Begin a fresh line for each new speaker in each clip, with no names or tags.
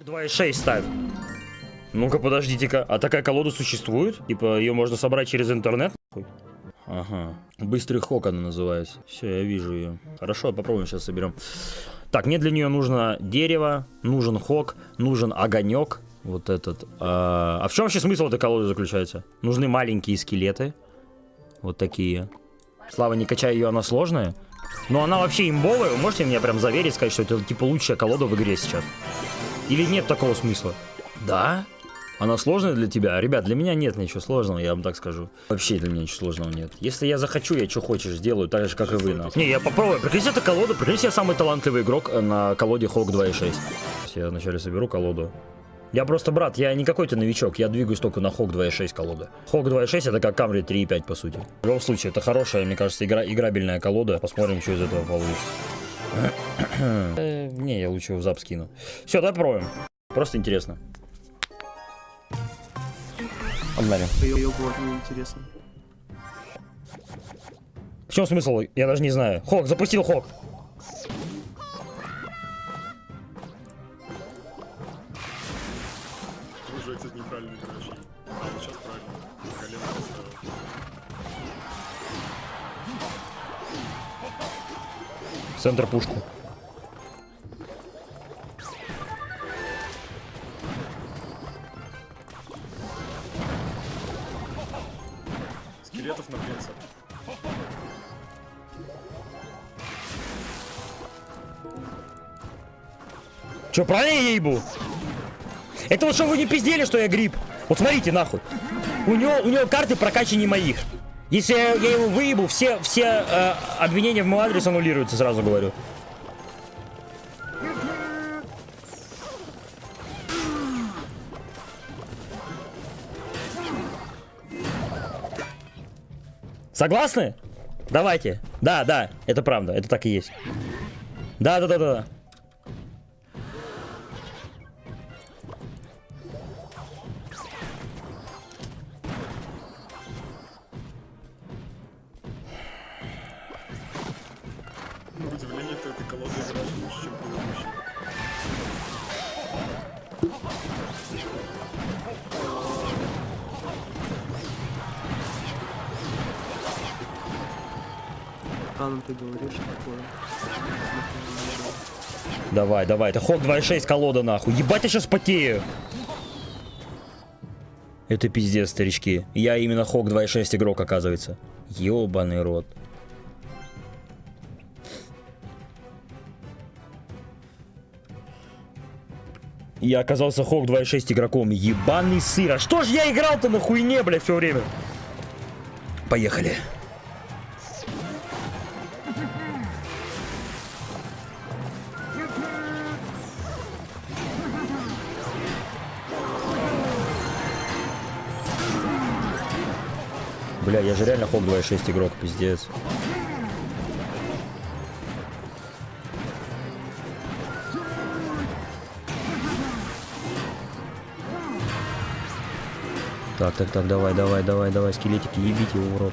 2.6 ставь. Ну-ка, подождите-ка. А такая колода существует? Типа, ее можно собрать через интернет? Ага. Быстрый хок она называется. Все, я вижу ее. Хорошо, попробуем сейчас соберем. Так, мне для нее нужно дерево, нужен хок, нужен огонек. Вот этот. А, а в чем вообще смысл этой колоды заключается? Нужны маленькие скелеты. Вот такие. Слава, не качай ее, она сложная. Но она вообще имбовая. Вы можете мне прям заверить, сказать, что это типа лучшая колода в игре сейчас? Или нет такого смысла? Да? Она сложная для тебя? Ребят, для меня нет ничего сложного, я вам так скажу. Вообще для меня ничего сложного нет. Если я захочу, я что хочешь сделаю, так же, как и вы. нахуй. Не, я попробую. Прикиньте, это колода. Прикиньте, я самый талантливый игрок э, на колоде Hawk 2.6. Я вначале соберу колоду. Я просто, брат, я не какой-то новичок, я двигаюсь только на Hawk 2.6 колода. Hawk 2.6 это как Camry 3.5 по сути. В любом случае, это хорошая, мне кажется, игра, играбельная колода. Посмотрим, что из этого получится. Э, Не, я лучше в зап скину. Все, давай попробуем. Просто интересно.
Неинтересно.
В чем смысл? Я даже не знаю. Хок, запустил Хок.
Уже, кстати, неправильно играешь. А, вот сейчас правильно. Колено поставил.
Центр пушку. Че, правильно я ебу? Это вот что вы не пиздели, что я гриб? Вот смотрите, нахуй. У него, у него карты прокачаннее моих. Если я, я его выебу, все, все э, обвинения в мой адрес аннулируются, сразу говорю. Согласны? Давайте. Да, да, это правда, это так и есть. Да, да, да, да.
Удивление, ты этой колодой играешь лучше, чем предыдущий.
А, ну ты говоришь такое.
Давай, давай, это хок 2.6 колода нахуй. Ебать, я сейчас потею. Это пиздец, старички. Я именно хок 2.6 игрок, оказывается. Ёбаный рот. Я оказался хок 2.6 игроком. Ебаный сыр. А что ж я играл-то на хуйне, бля, все время? Поехали. Бля, я же реально хок 2.6 игрок, пиздец. Так, так, так, давай, давай, давай, давай, скелетики, ебите его в рот.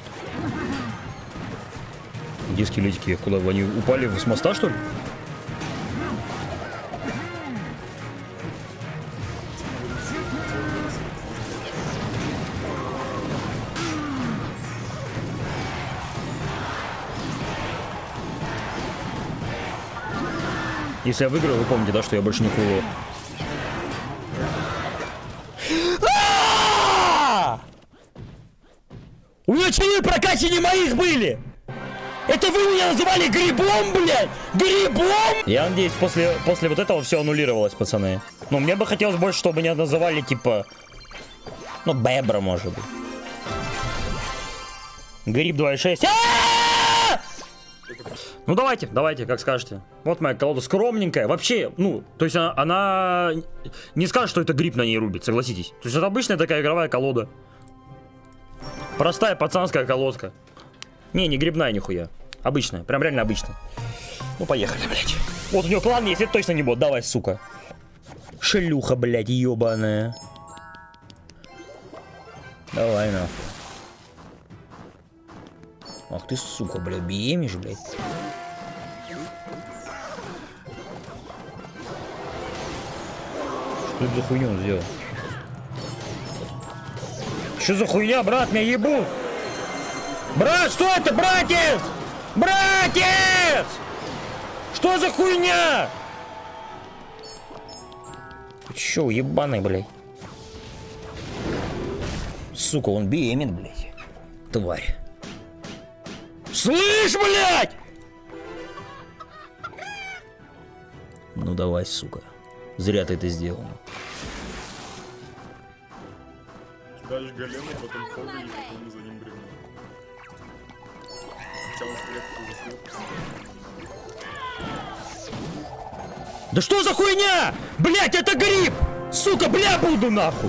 Где скелетики? Куда? Они упали с моста, что ли? Если я выиграю, вы помните, да, что я больше не хулу. У него чины прокачаннее моих были! Это вы меня называли грибом, блядь? Грибом? Я надеюсь, после, после вот этого все аннулировалось, пацаны. Ну, мне бы хотелось больше, чтобы меня называли, типа... Ну, Бебра, может быть. Гриб 2.6. А! Ну давайте, давайте, как скажете. Вот моя колода скромненькая. Вообще, ну, то есть она, она не скажет, что это гриб на ней рубит, согласитесь. То есть это обычная такая игровая колода. Простая пацанская колодка. Не, не грибная нихуя. Обычная, прям реально обычная. Ну поехали, блядь. Вот у него план есть, это точно не бот. Давай, сука. Шлюха, блядь, ебаная. Давай, нахуй. Ах ты, сука, блядь, бемишь, блядь. Что это за хуйню он сделал? Что за хуйня, брат, меня ебут? Брат, что это, братец? Братец! Что за хуйня? Чё, ебаный, блядь? Сука, он беремен, блядь. Тварь. Слышь, блядь! Ну давай, сука. Зря ты это сделал.
Кидаешь голема, потом хога и потом за ним заснул.
Да что за хуйня? Блять, это гриб! Сука, бля, буду нахуй!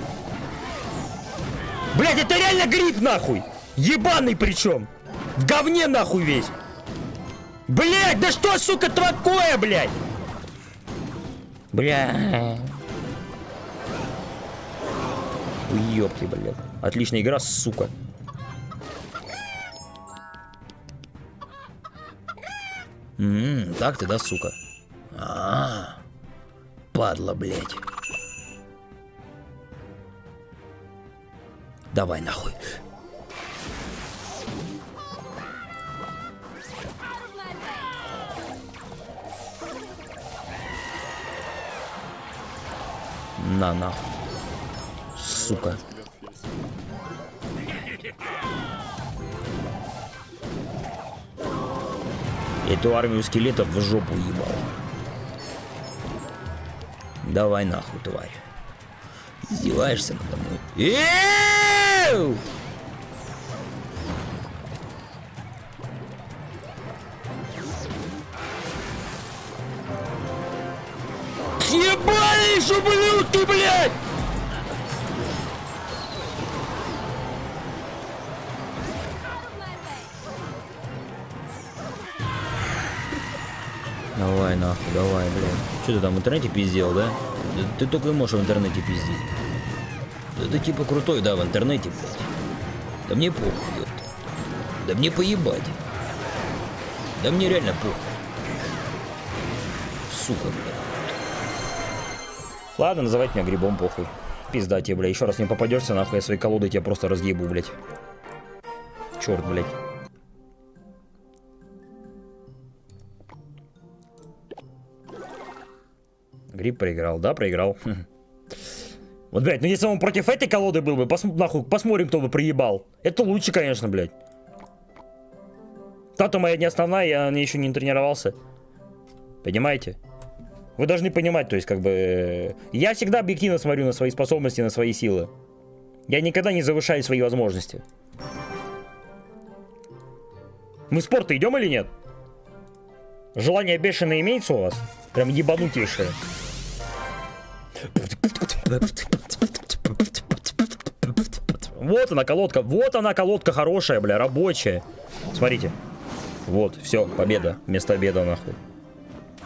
Блять, это реально гриб нахуй! Ебаный причем! В говне нахуй весь! Блять, да что, сука, такое, блять? Бля. Уёбки, блядь. Отличная игра, сука. Ммм, так ты, да, сука? А, падла, блядь. Давай нахуй. На нахуй. Сука. Эту армию скелетов в жопу ебал. Давай нахуй, тварь. Издеваешься надо мной? Эу! Ебались, ублюдки, блядь! Давай нахуй, давай, блядь. Что ты там в интернете пиздел, да? Ты только и можешь в интернете пиздить. Да ты типа крутой, да, в интернете, блядь. Да мне похуй, ёпта. Да мне поебать. Да мне реально похуй. Сука, блядь. Ладно, называть меня грибом похуй. Пизда тебе, бля. Еще раз не попадешься, нахуй я свои колоды тебя просто разъебу, блядь. Черт, блядь. Гриб проиграл, да, проиграл. Вот, блядь, ну если он против этой колоды был бы, пос, нахуй, посмотрим, кто бы проебал. Это лучше, конечно, блядь. Та-то моя не основная, я на еще не тренировался. Понимаете? Вы должны понимать, то есть, как бы... э, Я всегда объективно смотрю на свои способности, на свои силы. Я никогда не завышаю свои возможности. Мы в спорт идем или нет? Желание бешеное имеется у вас? Прям ебанутейшее. Вот она колодка, вот она колодка хорошая, бля, рабочая. Смотрите. Вот, все, победа. Вместо обеда, нахуй.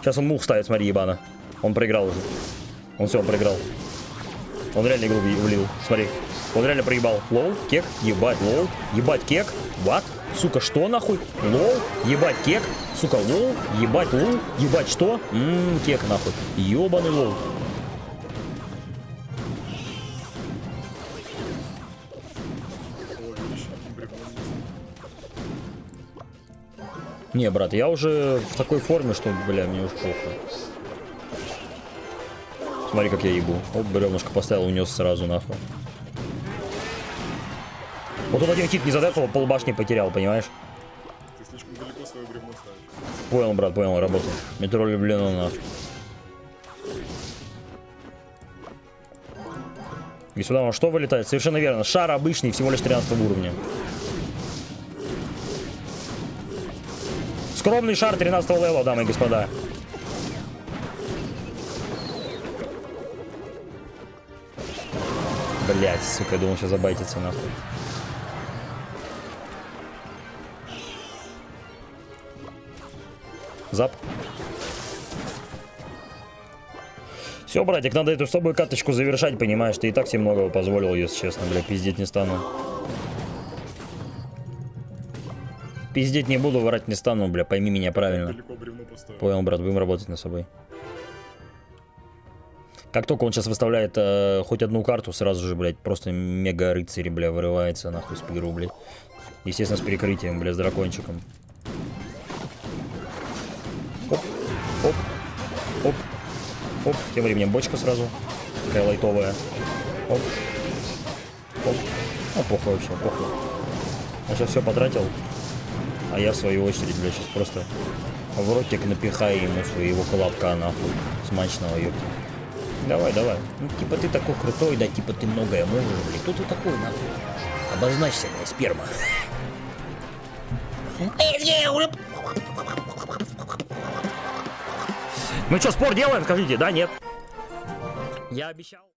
Сейчас он мух ставит, смотри, ебано. Он проиграл уже. Он все, он проиграл. Он реально игру влил. Смотри. Он реально проебал. Лол, кек, ебать, лол, ебать, кек. What? Сука, что нахуй? Лол, ебать, кек. Сука, лол, ебать, лол, ебать, что? Ммм, кек нахуй. Ебаный лол.
Не
брат, я уже в такой форме, что, бля, мне уж похуй. Смотри, как я ебу. Оп, бревнышко поставил, унес сразу нахуй. Вот он один хит не задефал, полбашни потерял, понимаешь?
Ты слишком далеко свое бревно ставишь.
Понял, брат, понял, работал. Метро влюблено нахуй. И сюда он что вылетает? Совершенно верно. Шар обычный, всего лишь 13 уровня. Скромный шар 13 левела, дамы и господа. Блять, сука, я думал, сейчас забайтится нахуй. Зап. Все, братик, надо эту с каточку завершать, понимаешь? Ты и так себе многого позволил, если честно, бля, пиздеть не стану. Пиздеть не буду, врать не стану, бля, пойми меня правильно. Понял, брат, будем работать над собой. Как только он сейчас выставляет э, хоть одну карту, сразу же, блядь, просто мега рыцарь, бля, вырывается нахуй с игру, блядь. Естественно, с перекрытием, бля, с дракончиком. Оп, оп, оп, оп. Тем временем бочка сразу. Такая лайтовая. Оп, оп. Ну, похуй вообще, похуй. Он сейчас все потратил. А я, в свою очередь, бля, сейчас просто в ротик напихаю ему своего колобка, нахуй. Смачного, ёпта. Давай, давай. Ну, типа ты такой крутой, да, типа ты многое можешь, блядь. Кто ты такой, нахуй? Обозначься, блядь, сперма. Ну что, спор делаем, скажите, да, нет? Я обещал.